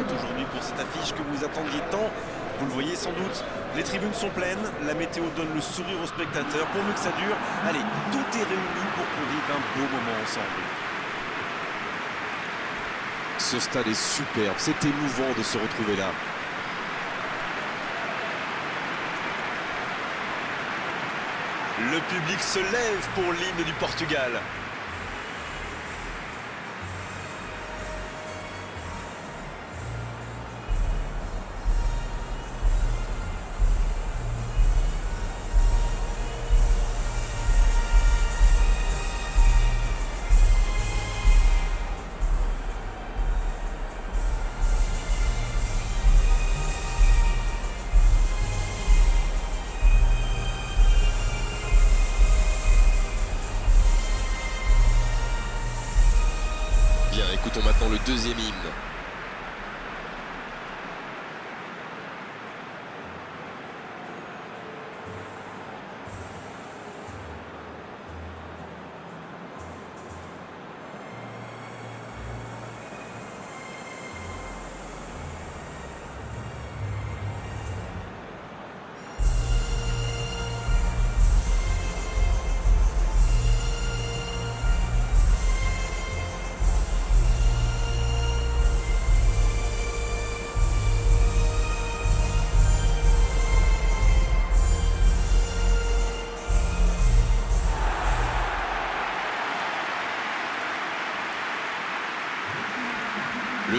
aujourd'hui pour cette affiche que vous attendiez tant. Vous le voyez sans doute, les tribunes sont pleines, la météo donne le sourire aux spectateurs. Pourvu que ça dure, allez, tout est réuni pour qu'on vive un beau moment ensemble. Ce stade est superbe, c'est émouvant de se retrouver là. Le public se lève pour l'hymne du Portugal. Deuxième hymne.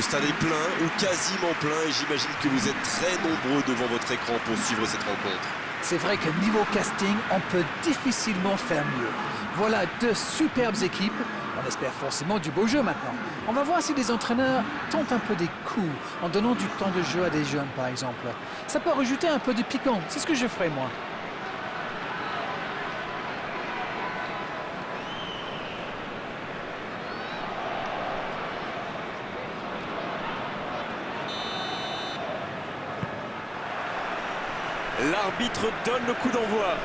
Stade est plein ou quasiment plein et j'imagine que vous êtes très nombreux devant votre écran pour suivre cette rencontre. C'est vrai que niveau casting, on peut difficilement faire mieux. Voilà deux superbes équipes. On espère forcément du beau jeu maintenant. On va voir si les entraîneurs tentent un peu des coups en donnant du temps de jeu à des jeunes, par exemple. Ça peut rajouter un peu de piquant. C'est ce que je ferai, moi. L'arbitre donne le coup d'envoi.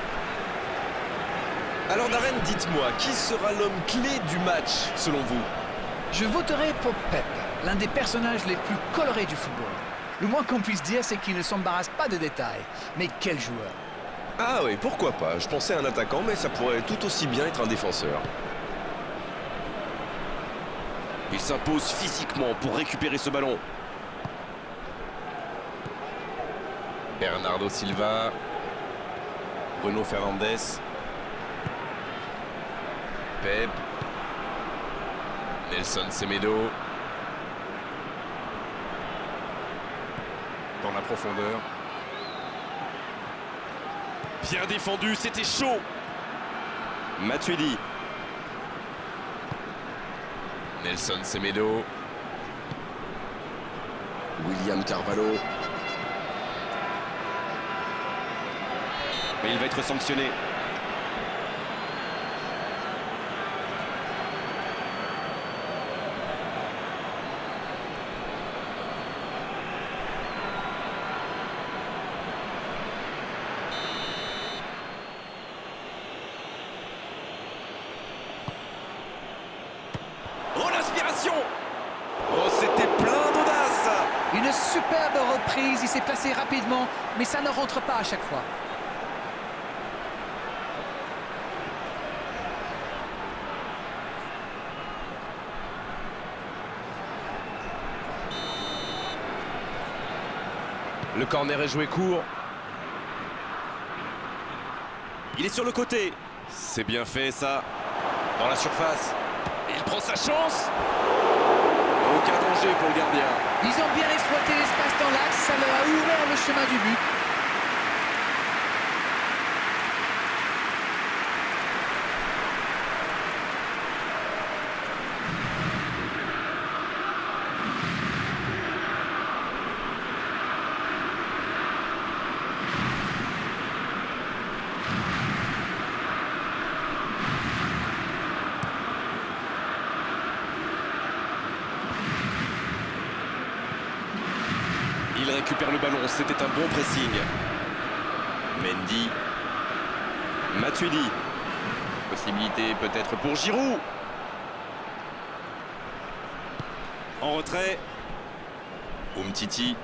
Alors Darren, dites-moi, qui sera l'homme clé du match selon vous? Je voterai pour Pep, l'un des personnages les plus colorés du football. Le moins qu'on puisse dire, c'est qu'il ne s'embarrasse pas de détails. Mais quel joueur Ah oui, pourquoi pas. Je pensais à un attaquant, mais ça pourrait tout aussi bien être un défenseur. Il s'impose physiquement pour récupérer ce ballon. Bernardo Silva. Bruno Fernandes. Pep. Nelson Semedo. Dans la profondeur. Bien défendu, c'était chaud. Matuidi. Nelson Semedo. William Carvalho. Mais il va être sanctionné. Oh l'aspiration Oh c'était plein d'audace Une superbe reprise, il s'est placé rapidement, mais ça ne rentre pas à chaque fois. Le corner est joué court. Il est sur le côté. C'est bien fait ça. Dans la surface. Il prend sa chance. Aucun danger pour le gardien. Ils ont bien exploité l'espace dans l'axe, ça leur a ouvert le chemin du but. Il récupère le ballon, c'était un bon pressing. Mendy. Matuidi. Possibilité peut-être pour Giroud. En retrait. Umtiti.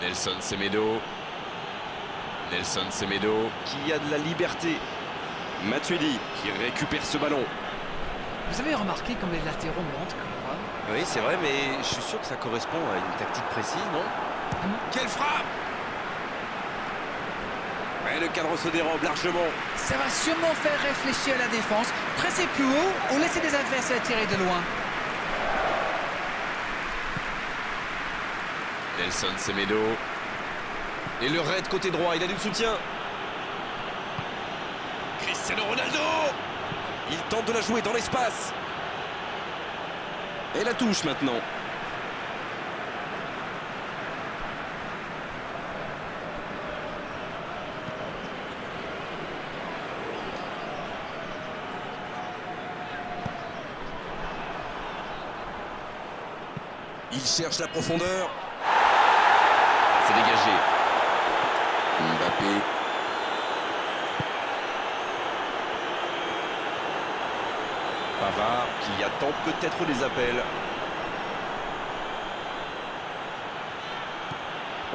Nelson Semedo. Nelson Semedo. Qui a de la liberté. Matuidi qui récupère ce ballon. Vous avez remarqué comme les latéraux montent comme moi Oui, c'est vrai, mais je suis sûr que ça correspond à une tactique précise, non Quelle frappe Et le cadre se dérobe largement. Ça va sûrement faire réfléchir la défense. Presser plus haut ou laisser des adversaires tirer de loin. Nelson Semedo. Et le raid côté droit, il a du soutien. Cristiano Ronaldo Il tente de la jouer dans l'espace. Et la touche maintenant. Il cherche la profondeur. C'est dégagé. Mbappé. Qui attend peut-être les appels.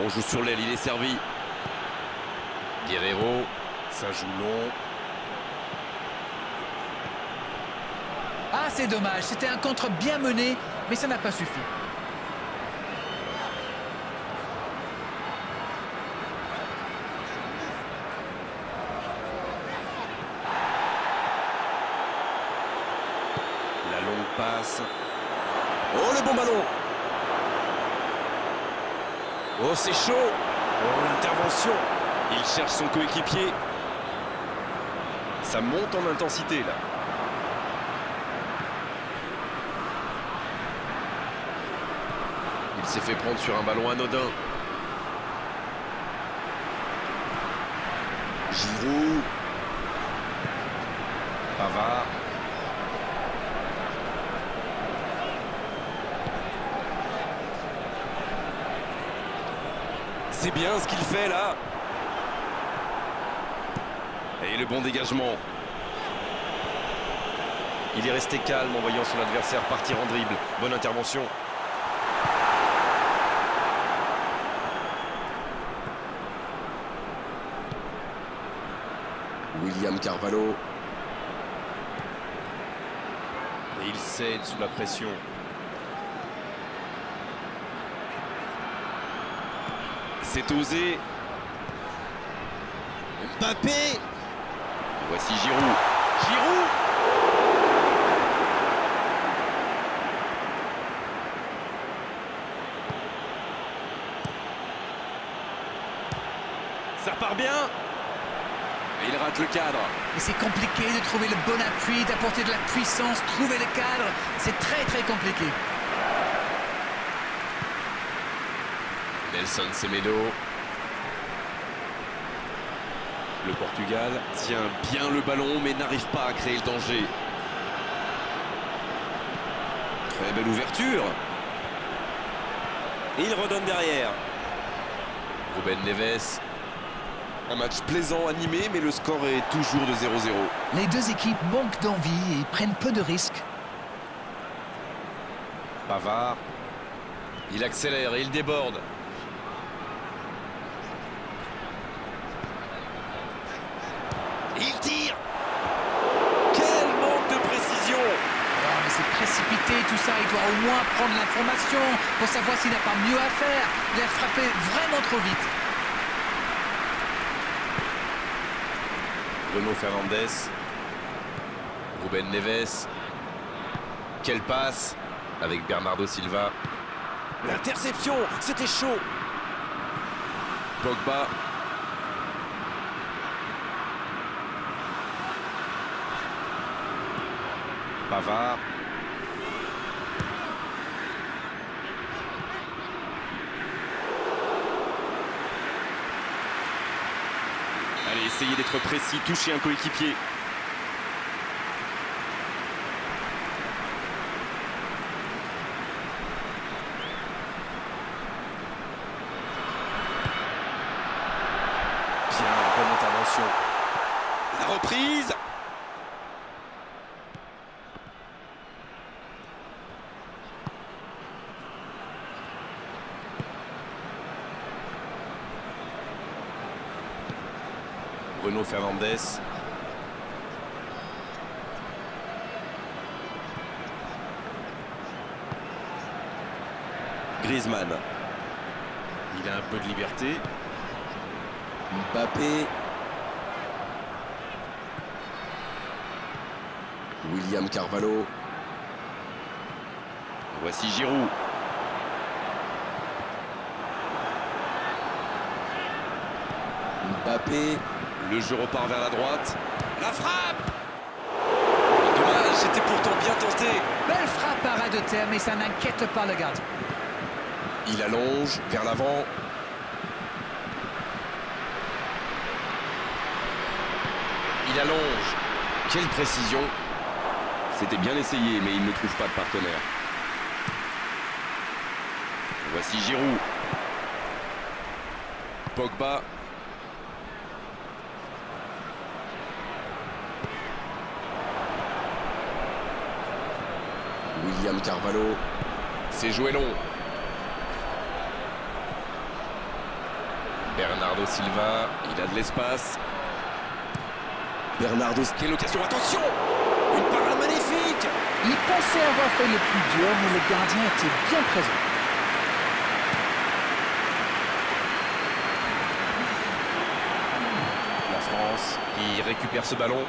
On joue sur l'aile, il est servi. Guerrero. Ça joue long. Ah, c'est dommage. C'était un contre bien mené, mais ça n'a pas suffi. Longue passe. Oh, le bon ballon Oh, c'est chaud Oh, l'intervention Il cherche son coéquipier. Ça monte en intensité, là. Il s'est fait prendre sur un ballon anodin. Giroud. Pavard. C'est bien ce qu'il fait là. Et le bon dégagement. Il est resté calme en voyant son adversaire partir en dribble. Bonne intervention. William Carvalho. Et il cède sous la pression. C'est osé. Mbappé. Voici Giroud. Giroud. Ça part bien. Et il rate le cadre. C'est compliqué de trouver le bon appui, d'apporter de la puissance, trouver le cadre. C'est très très compliqué. Nelson Semedo. Le Portugal tient bien le ballon mais n'arrive pas à créer le danger. Très belle ouverture. Et il redonne derrière. Ruben Neves. Un match plaisant, animé, mais le score est toujours de 0-0. Les deux équipes manquent d'envie et prennent peu de risques. Pavard. Il accélère et il déborde. Il tire Quel manque de précision Oh, mais c'est tout ça. Il doit au moins prendre l'information pour savoir s'il n'a pas mieux à faire. Il a frappé vraiment trop vite. Bruno Fernandes. Ruben Neves. Quelle passe avec Bernardo Silva. L'interception C'était chaud Pogba. Pavard. Allez, essayez d'être précis, touchez un coéquipier. Bien, bonne intervention. La reprise Bruno Fernandez. Griezmann. Il a un peu de liberté. Mbappé. William Carvalho. Voici Giroud. Mbappé. Le jeu repart vers la droite. La frappe Dommage, c'était pourtant bien tenté. Belle frappe à ras de terre, mais ça n'inquiète pas le gardien. Il allonge vers l'avant. Il allonge. Quelle précision. C'était bien essayé, mais il ne trouve pas de partenaire. Voici Giroud. Pogba. William Carvalho. C'est joué long. Bernardo Silva, il a de l'espace. Bernardo, quelle occasion, attention Une parade magnifique Il pensait avoir fait le plus dur, mais le gardien était bien présent. La France qui récupère ce ballon.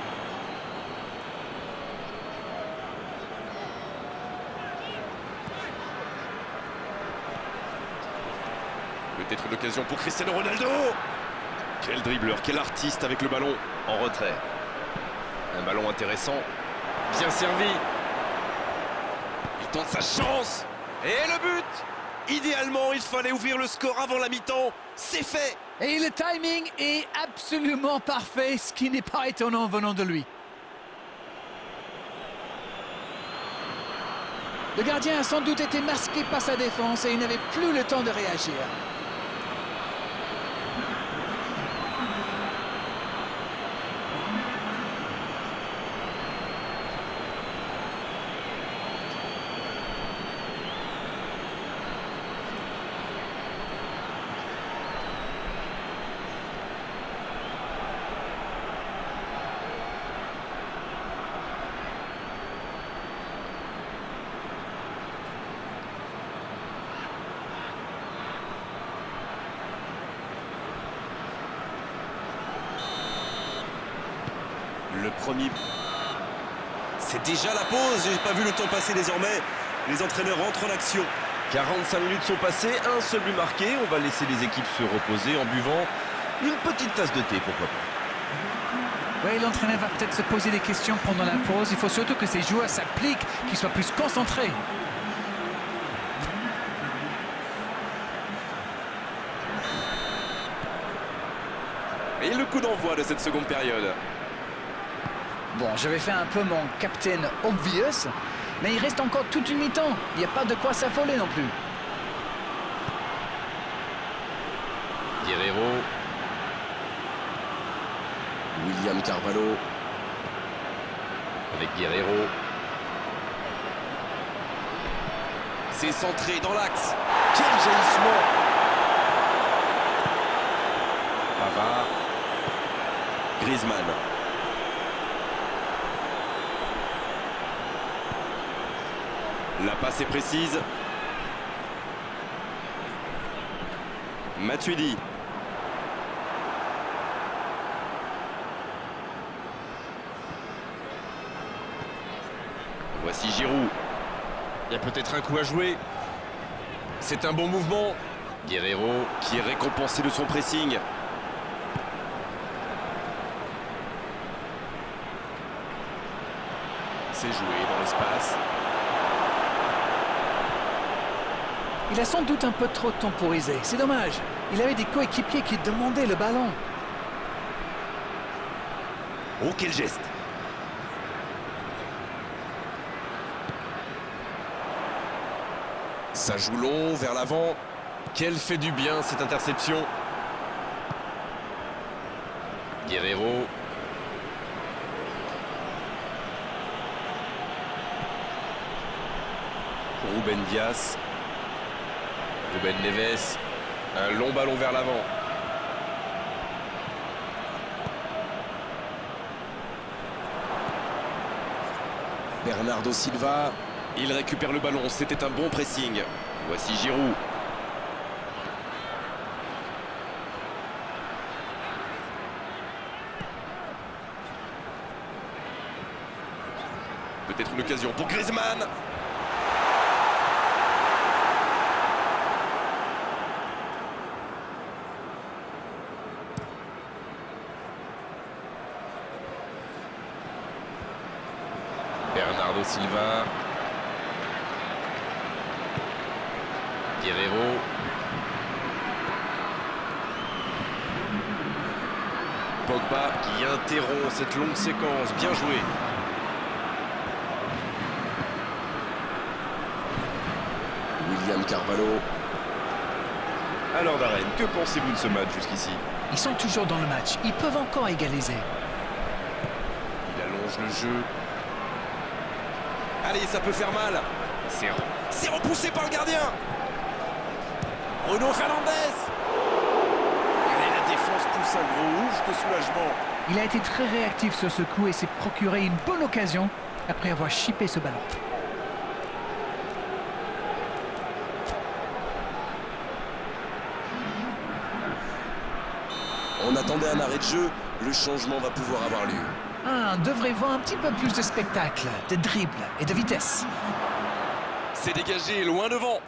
Peut-être l'occasion pour Cristiano Ronaldo Quel dribbleur, quel artiste avec le ballon en retrait. Un ballon intéressant, bien servi. Il tente sa chance Et le but Idéalement, il fallait ouvrir le score avant la mi-temps. C'est fait Et le timing est absolument parfait, ce qui n'est pas étonnant venant de lui. Le gardien a sans doute été masqué par sa défense et il n'avait plus le temps de réagir. C'est déjà la pause. J'ai pas vu le temps passer désormais. Les entraîneurs rentrent en action. 45 minutes sont passées, un seul but marqué. On va laisser les équipes se reposer en buvant une petite tasse de thé, pourquoi pas. Oui, l'entraîneur va peut-être se poser des questions pendant la pause. Il faut surtout que ces joueurs s'appliquent, qu'ils soient plus concentrés. Et le coup d'envoi de cette seconde période. Bon, je vais faire un peu mon captain obvious, mais il reste encore toute une mi-temps. Il n'y a pas de quoi s'affoler non plus. Guerrero. William Carvalho. Avec Guerrero. C'est centré dans l'axe. Quel jaillissement Pavard. Griezmann. La passe est précise. Matuidi. Voici Giroud. Il y a peut-être un coup à jouer. C'est un bon mouvement. Guerrero qui est récompensé de son pressing. C'est joué dans l'espace. Il a sans doute un peu trop temporisé. C'est dommage. Il avait des coéquipiers qui demandaient le ballon. Oh, quel geste Ça joue long, vers l'avant. Quel fait du bien, cette interception Guerrero. Ruben Dias. Ruben Neves. Un long ballon vers l'avant. Bernardo Silva, il récupère le ballon, c'était un bon pressing. Voici Giroud. Peut-être une occasion pour Griezmann. Silva. Guerrero. Pogba qui interrompt cette longue séquence. Bien joué. William Carvalho. Alors Darren, que pensez-vous de ce match jusqu'ici? Ils sont toujours dans le match. Ils peuvent encore égaliser. Il allonge le jeu. Allez, ça peut faire mal. C'est repoussé par le gardien. Bruno Fernandez. Allez, la défense pousse un gros ouf de soulagement. Il a été très réactif sur ce coup et s'est procuré une bonne occasion après avoir chippé ce ballon. On attendait un arrêt de jeu. Le changement va pouvoir avoir lieu. Ah, devrait voir un petit peu plus de spectacle, de dribble et de vitesse. C'est dégagé, loin devant.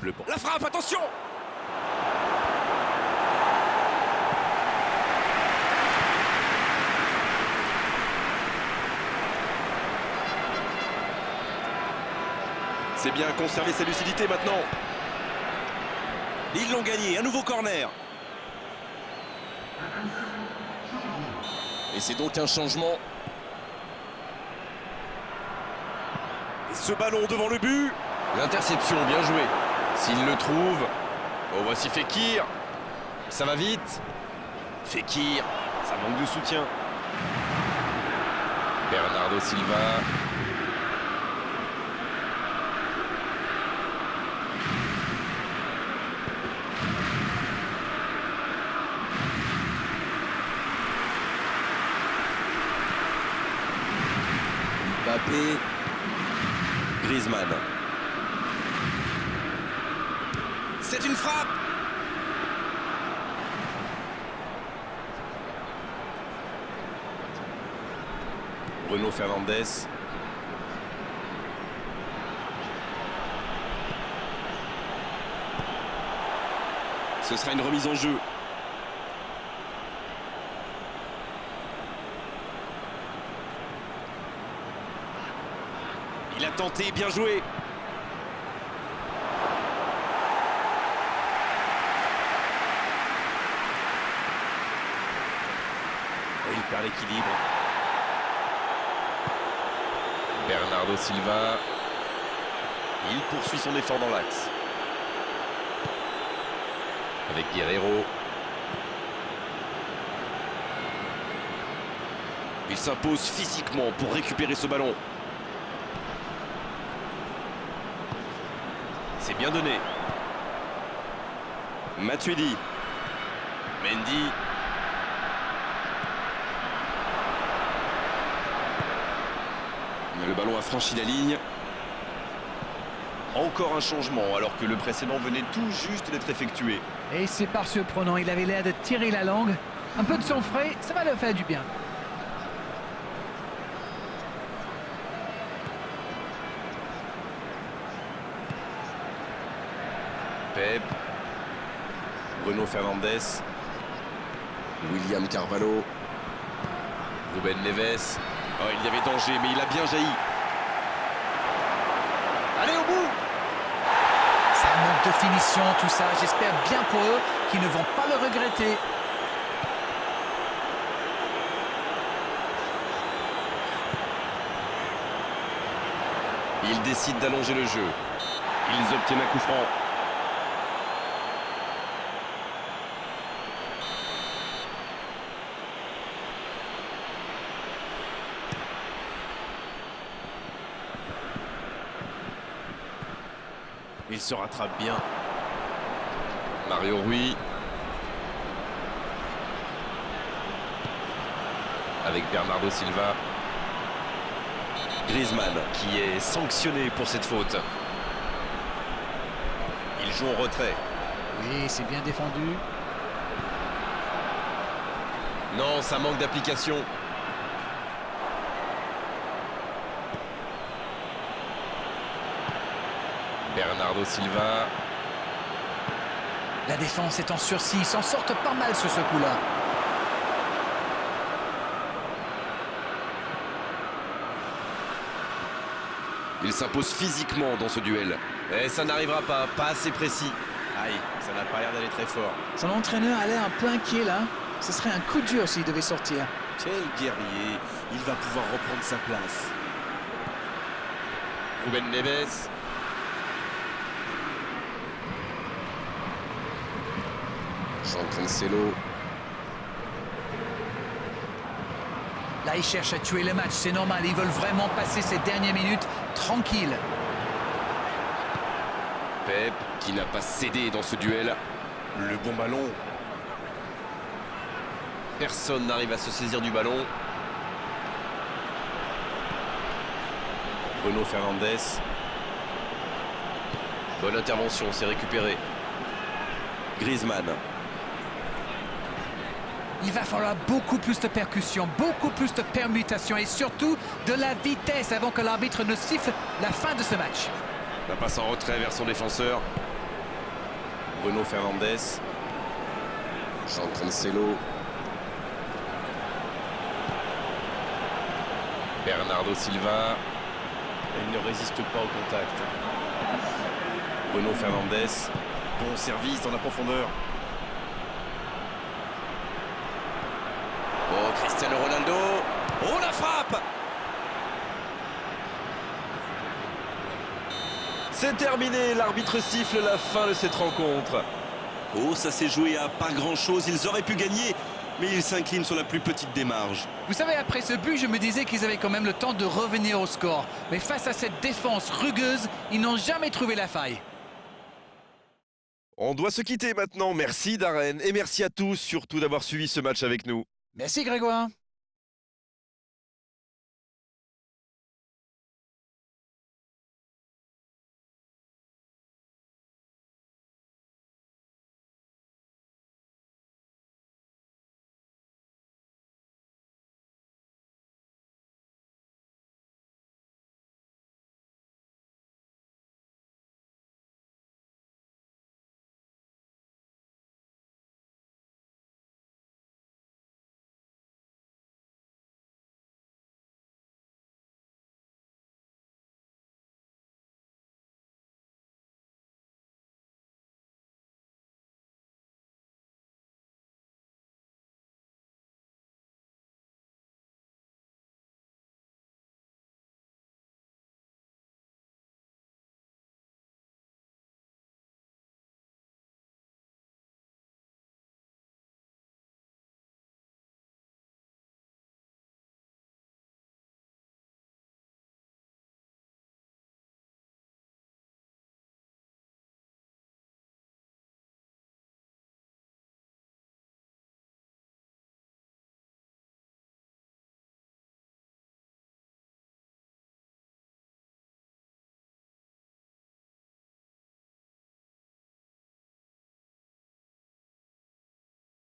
Le bon. La frappe, attention C'est bien conserver sa lucidité maintenant. Ils l'ont gagné, un nouveau corner. C'est donc un changement. Et ce ballon devant le but. L'interception, bien joué. S'il le trouve. Oh, voici Fekir. Ça va vite. Fekir. Ça manque de soutien. Bernardo Silva. Griezmann. C'est une frappe Bruno Fernandez. Ce sera une remise en jeu. Tenté, bien joué. Il perd l'équilibre. Bernardo Silva. Il poursuit son effort dans l'axe. Avec Guerrero. Il s'impose physiquement pour récupérer ce ballon. Bien donné. Matuidi. Mendy. Le ballon a franchi la ligne. Encore un changement alors que le précédent venait tout juste d'être effectué. Et c'est par surprenant, il avait l'air de tirer la langue. Un peu de sang frais, ça va leur faire du bien. Pep. Bruno Fernandez. William Carvalho. Ruben Neves. Oh, il y avait danger, mais il a bien jailli. Allez au bout Ça manque de finition, tout ça. J'espère bien pour eux qu'ils ne vont pas le regretter. Ils décident d'allonger le jeu. Ils obtiennent un coup franc. Se rattrape bien. Mario Rui. Avec Bernardo Silva. Griezmann. qui est sanctionné pour cette faute. Il joue en retrait. Oui, c'est bien défendu. Non, ça manque d'application. Bernardo Silva. La défense est en sursis, ils s'en sortent pas mal sur ce coup-là. Il s'impose physiquement dans ce duel. Et ça n'arrivera pas, pas assez précis. Aïe, ça n'a pas l'air d'aller très fort. Son entraîneur a l'air un peu inquiet là. Ce serait un coup dur s'il devait sortir. Quel guerrier, il va pouvoir reprendre sa place. Ruben Neves. Jean Cancelo. Là, ils cherchent à tuer le match, c'est normal. Ils veulent vraiment passer ces dernières minutes tranquilles. Pep qui n'a pas cédé dans ce duel. Le bon ballon. Personne n'arrive à se saisir du ballon. Bruno Fernandes. Bonne intervention, c'est récupéré. Griezmann. Il va falloir beaucoup plus de percussion, beaucoup plus de permutation et surtout de la vitesse avant que l'arbitre ne siffle la fin de ce match. La passe en retrait vers son défenseur. Bruno Fernandes. Jean Cancelo. Bernardo Silva. Il ne résiste pas au contact. Bruno Fernandes. Bon service dans la profondeur. Oh, Cristiano Ronaldo. Oh, la frappe C'est terminé, l'arbitre siffle la fin de cette rencontre. Oh, ça s'est joué à pas grand-chose. Ils auraient pu gagner, mais ils s'inclinent sur la plus petite marges. Vous savez, après ce but, je me disais qu'ils avaient quand même le temps de revenir au score. Mais face à cette défense rugueuse, ils n'ont jamais trouvé la faille. On doit se quitter maintenant. Merci Darren et merci à tous surtout d'avoir suivi ce match avec nous. Merci Grégoire.